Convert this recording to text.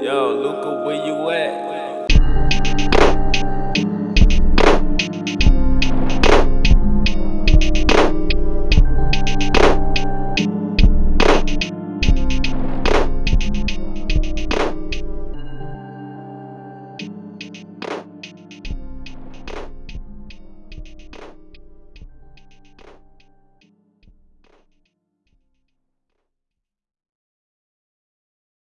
Yo, Luca, where you at?